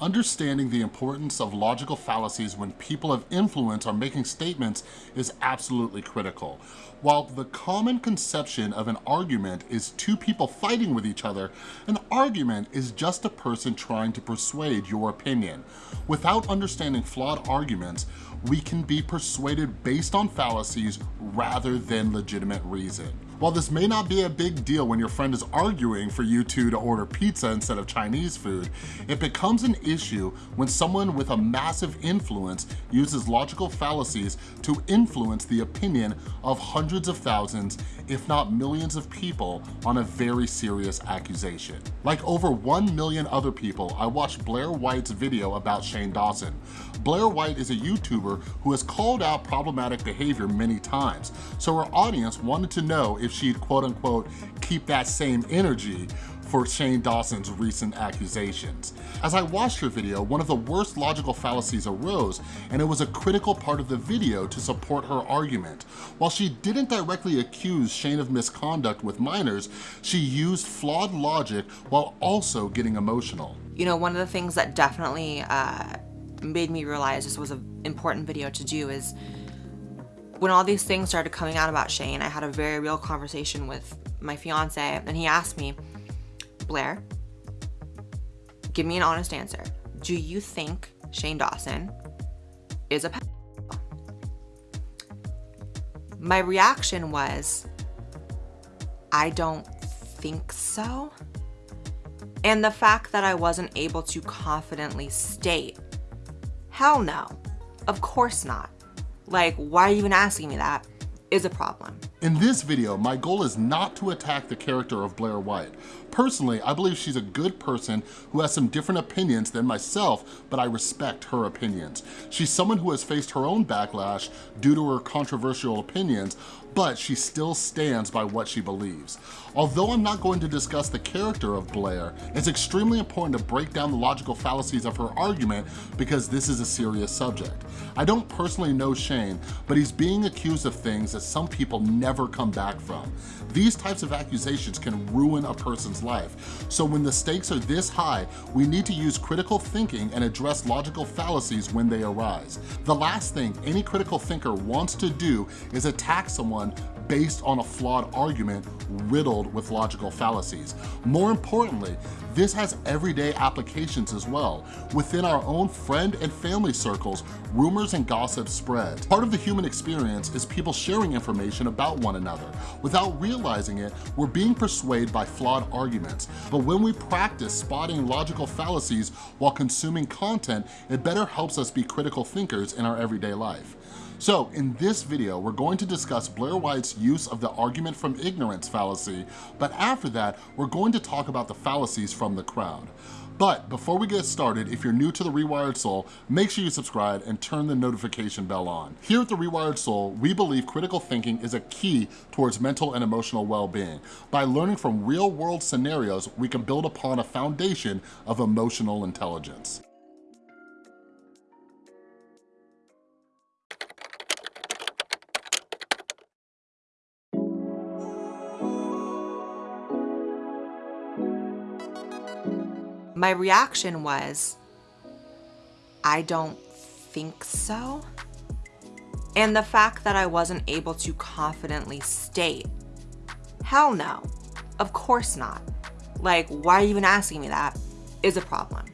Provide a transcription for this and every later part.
Understanding the importance of logical fallacies when people of influence are making statements is absolutely critical. While the common conception of an argument is two people fighting with each other, an argument is just a person trying to persuade your opinion. Without understanding flawed arguments, we can be persuaded based on fallacies rather than legitimate reason. While this may not be a big deal when your friend is arguing for you two to order pizza instead of Chinese food, it becomes an issue when someone with a massive influence uses logical fallacies to influence the opinion of hundreds of thousands, if not millions of people on a very serious accusation. Like over 1 million other people, I watched Blair White's video about Shane Dawson. Blair White is a YouTuber who has called out problematic behavior many times, so her audience wanted to know if she'd quote unquote keep that same energy for Shane Dawson's recent accusations. As I watched her video, one of the worst logical fallacies arose, and it was a critical part of the video to support her argument. While she didn't directly accuse Shane of misconduct with minors, she used flawed logic while also getting emotional. You know, one of the things that definitely uh, made me realize this was an important video to do is when all these things started coming out about Shane, I had a very real conversation with my fiance and he asked me, Blair, give me an honest answer. Do you think Shane Dawson is a pedophile? My reaction was, I don't think so. And the fact that I wasn't able to confidently state, hell no, of course not like, why are you even asking me that? Is a problem. In this video, my goal is not to attack the character of Blair White. Personally, I believe she's a good person who has some different opinions than myself, but I respect her opinions. She's someone who has faced her own backlash due to her controversial opinions, but she still stands by what she believes. Although I'm not going to discuss the character of Blair, it's extremely important to break down the logical fallacies of her argument because this is a serious subject. I don't personally know Shane, but he's being accused of things that some people never come back from. These types of accusations can ruin a person's life. So when the stakes are this high, we need to use critical thinking and address logical fallacies when they arise. The last thing any critical thinker wants to do is attack someone based on a flawed argument riddled with logical fallacies. More importantly, this has everyday applications as well. Within our own friend and family circles, rumors and gossip spread. Part of the human experience is people sharing information about one another. Without realizing it, we're being persuaded by flawed arguments. But when we practice spotting logical fallacies while consuming content, it better helps us be critical thinkers in our everyday life. So in this video, we're going to discuss Blair White's use of the argument from ignorance fallacy, but after that, we're going to talk about the fallacies from the crowd. But before we get started, if you're new to The Rewired Soul, make sure you subscribe and turn the notification bell on. Here at The Rewired Soul, we believe critical thinking is a key towards mental and emotional well-being. By learning from real-world scenarios, we can build upon a foundation of emotional intelligence. My reaction was, I don't think so. And the fact that I wasn't able to confidently state, hell no, of course not. Like, why are you even asking me that? Is a problem.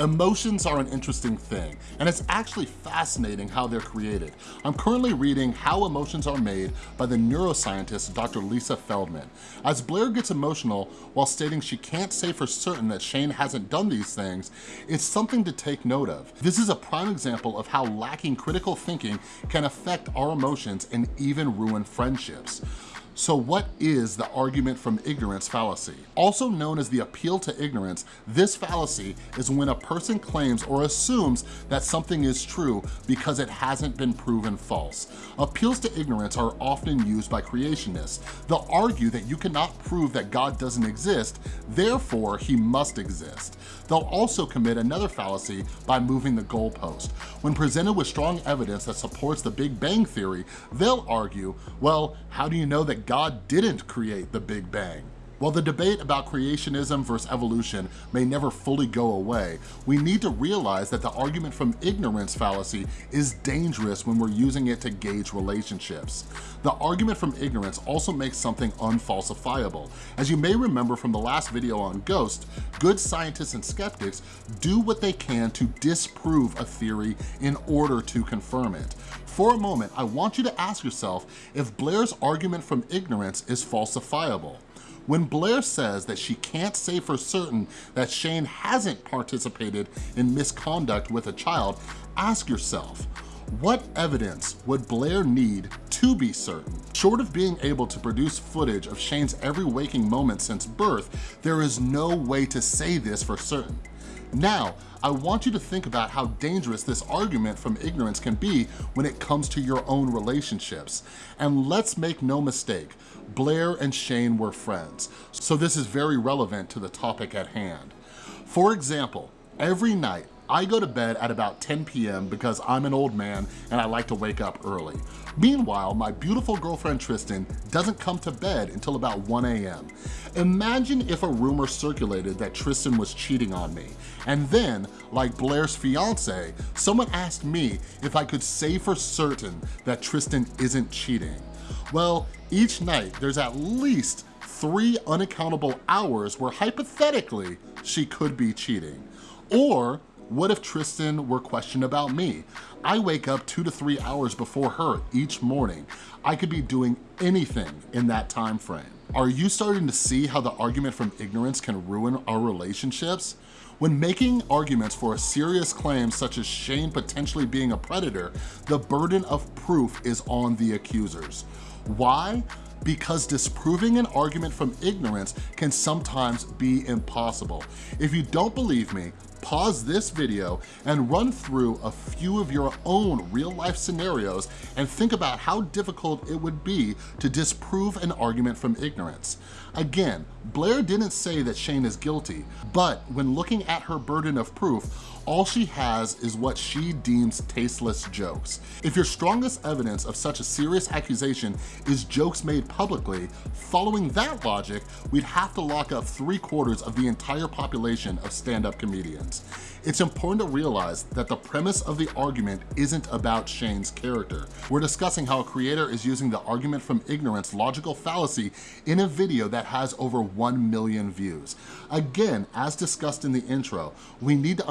Emotions are an interesting thing, and it's actually fascinating how they're created. I'm currently reading How Emotions Are Made by the neuroscientist Dr. Lisa Feldman. As Blair gets emotional while stating she can't say for certain that Shane hasn't done these things, it's something to take note of. This is a prime example of how lacking critical thinking can affect our emotions and even ruin friendships. So what is the argument from ignorance fallacy? Also known as the appeal to ignorance, this fallacy is when a person claims or assumes that something is true because it hasn't been proven false. Appeals to ignorance are often used by creationists. They'll argue that you cannot prove that God doesn't exist, therefore he must exist. They'll also commit another fallacy by moving the goalpost. When presented with strong evidence that supports the Big Bang Theory, they'll argue, well, how do you know that God didn't create the Big Bang? While the debate about creationism versus evolution may never fully go away, we need to realize that the argument from ignorance fallacy is dangerous when we're using it to gauge relationships. The argument from ignorance also makes something unfalsifiable. As you may remember from the last video on ghosts, good scientists and skeptics do what they can to disprove a theory in order to confirm it. For a moment, I want you to ask yourself if Blair's argument from ignorance is falsifiable. When Blair says that she can't say for certain that Shane hasn't participated in misconduct with a child, ask yourself, what evidence would Blair need to be certain? Short of being able to produce footage of Shane's every waking moment since birth, there is no way to say this for certain. Now, I want you to think about how dangerous this argument from ignorance can be when it comes to your own relationships. And let's make no mistake, Blair and Shane were friends, so this is very relevant to the topic at hand. For example, every night, I go to bed at about 10 p.m. because I'm an old man and I like to wake up early. Meanwhile, my beautiful girlfriend Tristan doesn't come to bed until about 1 a.m. Imagine if a rumor circulated that Tristan was cheating on me, and then, like Blair's fiance, someone asked me if I could say for certain that Tristan isn't cheating. Well, each night there's at least three unaccountable hours where hypothetically she could be cheating. Or what if Tristan were questioned about me? I wake up two to three hours before her each morning. I could be doing anything in that time frame. Are you starting to see how the argument from ignorance can ruin our relationships? When making arguments for a serious claim such as Shane potentially being a predator, the burden of proof is on the accusers. Why? because disproving an argument from ignorance can sometimes be impossible. If you don't believe me, pause this video and run through a few of your own real life scenarios and think about how difficult it would be to disprove an argument from ignorance. Again, Blair didn't say that Shane is guilty, but when looking at her burden of proof, all she has is what she deems tasteless jokes. If your strongest evidence of such a serious accusation is jokes made publicly, following that logic, we'd have to lock up three quarters of the entire population of stand-up comedians. It's important to realize that the premise of the argument isn't about Shane's character. We're discussing how a creator is using the argument from ignorance logical fallacy in a video that has over 1 million views. Again, as discussed in the intro, we need to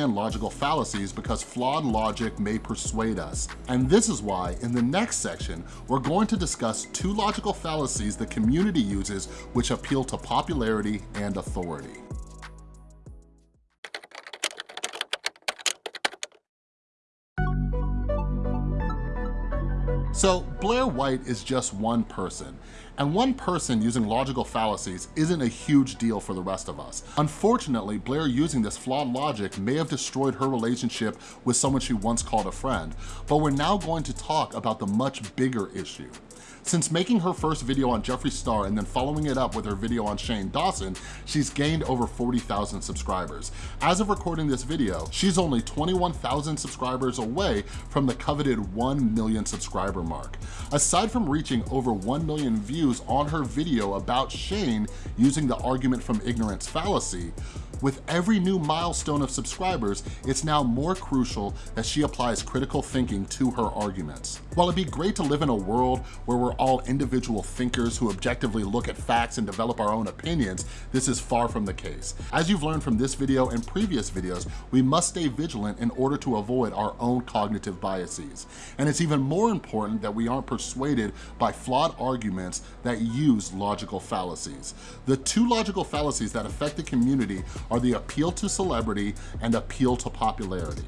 understand logical fallacies because flawed logic may persuade us. And this is why, in the next section, we're going to discuss two logical fallacies the community uses which appeal to popularity and authority. So Blair White is just one person, and one person using logical fallacies isn't a huge deal for the rest of us. Unfortunately, Blair using this flawed logic may have destroyed her relationship with someone she once called a friend, but we're now going to talk about the much bigger issue. Since making her first video on Jeffree Star and then following it up with her video on Shane Dawson, she's gained over 40,000 subscribers. As of recording this video, she's only 21,000 subscribers away from the coveted 1 million subscriber mark. Aside from reaching over 1 million views on her video about Shane using the argument from ignorance fallacy, with every new milestone of subscribers, it's now more crucial that she applies critical thinking to her arguments. While it'd be great to live in a world where we're all individual thinkers who objectively look at facts and develop our own opinions, this is far from the case. As you've learned from this video and previous videos, we must stay vigilant in order to avoid our own cognitive biases. And it's even more important that we aren't persuaded by flawed arguments that use logical fallacies. The two logical fallacies that affect the community are the appeal to celebrity and appeal to popularity.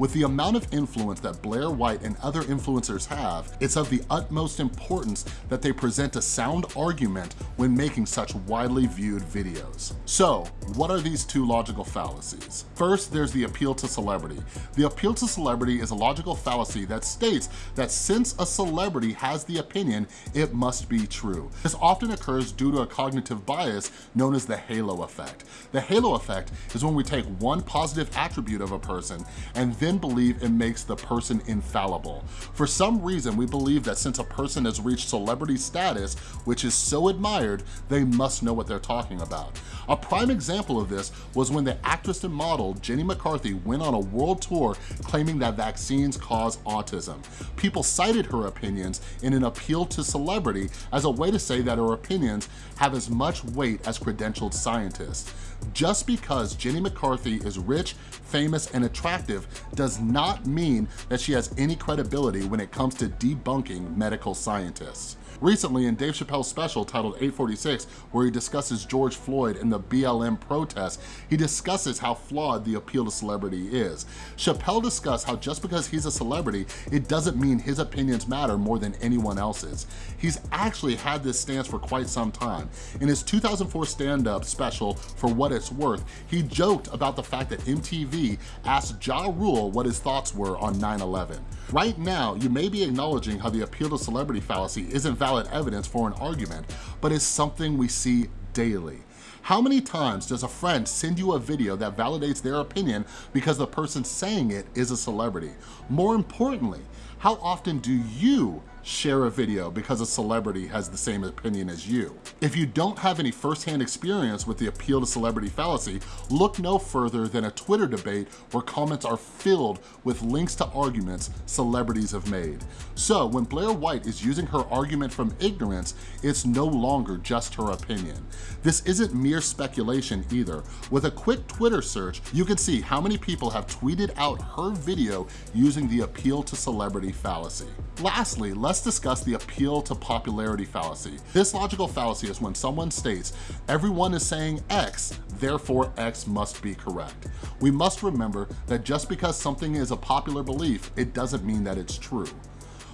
With the amount of influence that Blair White and other influencers have, it's of the utmost importance that they present a sound argument when making such widely viewed videos. So, what are these two logical fallacies? First, there's the appeal to celebrity. The appeal to celebrity is a logical fallacy that states that since a celebrity has the opinion, it must be true. This often occurs due to a cognitive bias known as the halo effect. The halo effect is when we take one positive attribute of a person and then then believe it makes the person infallible. For some reason, we believe that since a person has reached celebrity status, which is so admired, they must know what they're talking about. A prime example of this was when the actress and model Jenny McCarthy went on a world tour claiming that vaccines cause autism. People cited her opinions in an appeal to celebrity as a way to say that her opinions have as much weight as credentialed scientists. Just because Jenny McCarthy is rich, famous, and attractive does not mean that she has any credibility when it comes to debunking medical scientists. Recently, in Dave Chappelle's special titled 846, where he discusses George Floyd and the BLM protests, he discusses how flawed the appeal to celebrity is. Chappelle discussed how just because he's a celebrity, it doesn't mean his opinions matter more than anyone else's. He's actually had this stance for quite some time. In his 2004 stand-up special, For What It's Worth, he joked about the fact that MTV asked Ja Rule what his thoughts were on 9-11. Right now, you may be acknowledging how the appeal to celebrity fallacy isn't valid evidence for an argument, but is something we see daily. How many times does a friend send you a video that validates their opinion because the person saying it is a celebrity? More importantly, how often do you share a video because a celebrity has the same opinion as you. If you don't have any firsthand experience with the appeal to celebrity fallacy, look no further than a Twitter debate where comments are filled with links to arguments celebrities have made. So when Blair White is using her argument from ignorance, it's no longer just her opinion. This isn't mere speculation either. With a quick Twitter search, you can see how many people have tweeted out her video using the appeal to celebrity fallacy. Lastly, let's discuss the appeal to popularity fallacy. This logical fallacy is when someone states, everyone is saying X, therefore X must be correct. We must remember that just because something is a popular belief, it doesn't mean that it's true.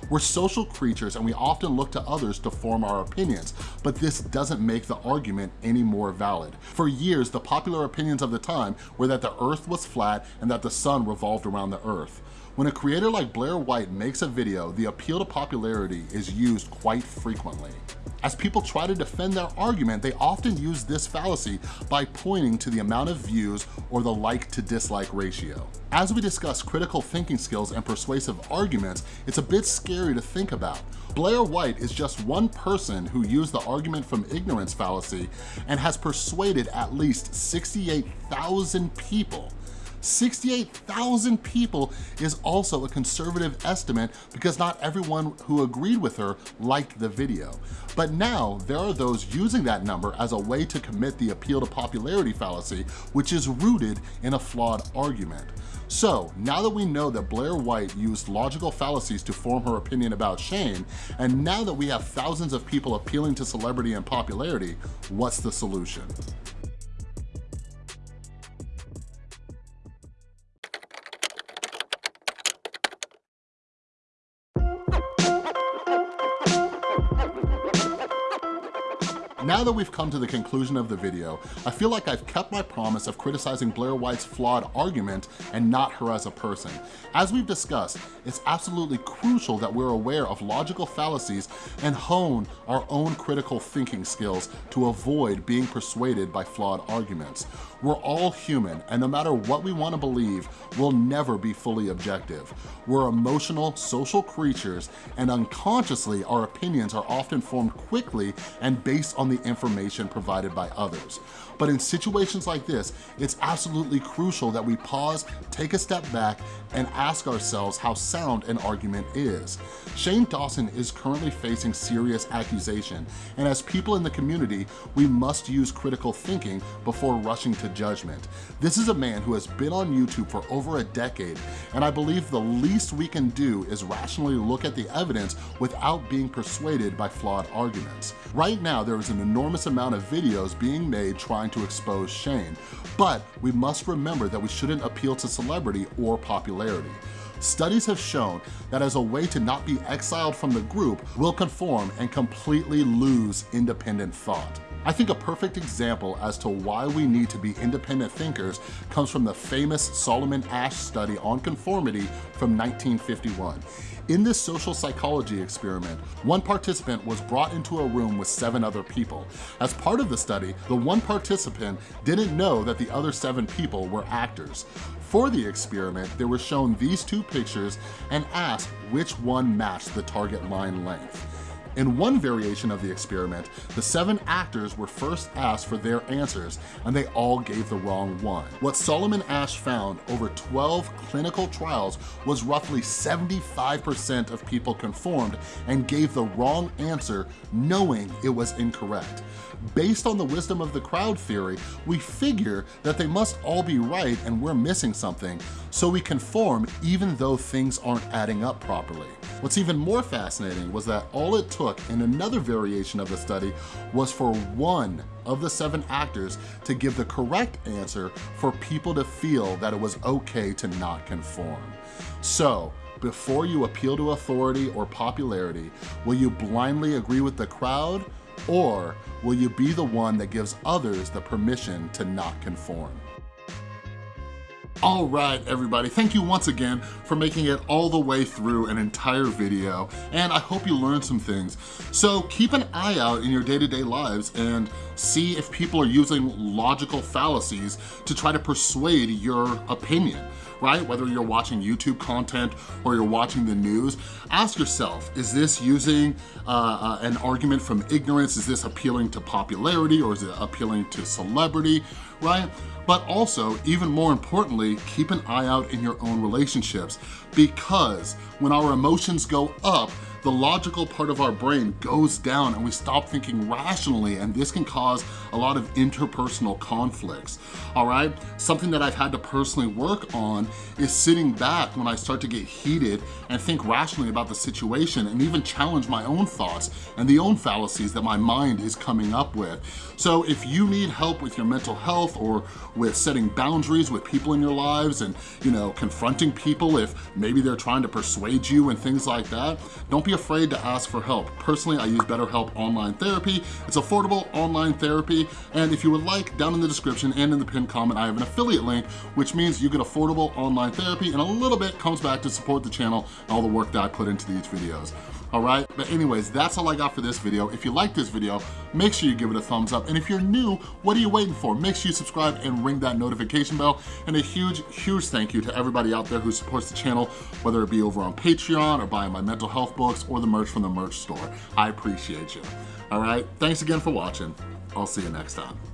We're social creatures and we often look to others to form our opinions, but this doesn't make the argument any more valid. For years, the popular opinions of the time were that the earth was flat and that the sun revolved around the earth. When a creator like Blair White makes a video, the appeal to popularity is used quite frequently. As people try to defend their argument, they often use this fallacy by pointing to the amount of views or the like to dislike ratio. As we discuss critical thinking skills and persuasive arguments, it's a bit scary to think about. Blair White is just one person who used the argument from ignorance fallacy and has persuaded at least 68,000 people 68,000 people is also a conservative estimate because not everyone who agreed with her liked the video. But now there are those using that number as a way to commit the appeal to popularity fallacy, which is rooted in a flawed argument. So now that we know that Blair White used logical fallacies to form her opinion about Shane, and now that we have thousands of people appealing to celebrity and popularity, what's the solution? Now that we've come to the conclusion of the video, I feel like I've kept my promise of criticizing Blair White's flawed argument and not her as a person. As we've discussed, it's absolutely crucial that we're aware of logical fallacies and hone our own critical thinking skills to avoid being persuaded by flawed arguments. We're all human, and no matter what we wanna believe, we'll never be fully objective. We're emotional, social creatures, and unconsciously, our opinions are often formed quickly and based on the information provided by others. But in situations like this, it's absolutely crucial that we pause, take a step back, and ask ourselves how sound an argument is. Shane Dawson is currently facing serious accusation, and as people in the community, we must use critical thinking before rushing to judgment. This is a man who has been on YouTube for over a decade, and I believe the least we can do is rationally look at the evidence without being persuaded by flawed arguments. Right now, there is an enormous amount of videos being made trying to expose Shane, but we must remember that we shouldn't appeal to celebrity or popularity. Studies have shown that as a way to not be exiled from the group, we'll conform and completely lose independent thought. I think a perfect example as to why we need to be independent thinkers comes from the famous Solomon Asch study on conformity from 1951. In this social psychology experiment, one participant was brought into a room with seven other people. As part of the study, the one participant didn't know that the other seven people were actors. For the experiment, they were shown these two pictures and asked which one matched the target line length. In one variation of the experiment, the seven actors were first asked for their answers and they all gave the wrong one. What Solomon Asch found over 12 clinical trials was roughly 75% of people conformed and gave the wrong answer knowing it was incorrect. Based on the wisdom of the crowd theory, we figure that they must all be right and we're missing something, so we conform even though things aren't adding up properly. What's even more fascinating was that all it took in another variation of the study was for one of the seven actors to give the correct answer for people to feel that it was okay to not conform. So, before you appeal to authority or popularity, will you blindly agree with the crowd or will you be the one that gives others the permission to not conform? All right, everybody, thank you once again for making it all the way through an entire video, and I hope you learned some things. So keep an eye out in your day-to-day -day lives and see if people are using logical fallacies to try to persuade your opinion right? Whether you're watching YouTube content or you're watching the news, ask yourself, is this using uh, uh, an argument from ignorance? Is this appealing to popularity or is it appealing to celebrity, right? But also, even more importantly, keep an eye out in your own relationships because when our emotions go up, the logical part of our brain goes down and we stop thinking rationally and this can cause a lot of interpersonal conflicts, all right? Something that I've had to personally work on is sitting back when I start to get heated and think rationally about the situation and even challenge my own thoughts and the own fallacies that my mind is coming up with. So if you need help with your mental health or with setting boundaries with people in your lives and, you know, confronting people if maybe they're trying to persuade you and things like that, don't be afraid to ask for help. Personally, I use BetterHelp Online Therapy. It's affordable online therapy, and if you would like, down in the description and in the pinned comment, I have an affiliate link, which means you get affordable online therapy, and a little bit comes back to support the channel and all the work that I put into these videos all right? But anyways, that's all I got for this video. If you like this video, make sure you give it a thumbs up. And if you're new, what are you waiting for? Make sure you subscribe and ring that notification bell. And a huge, huge thank you to everybody out there who supports the channel, whether it be over on Patreon or buying my mental health books or the merch from the merch store. I appreciate you. All right, thanks again for watching. I'll see you next time.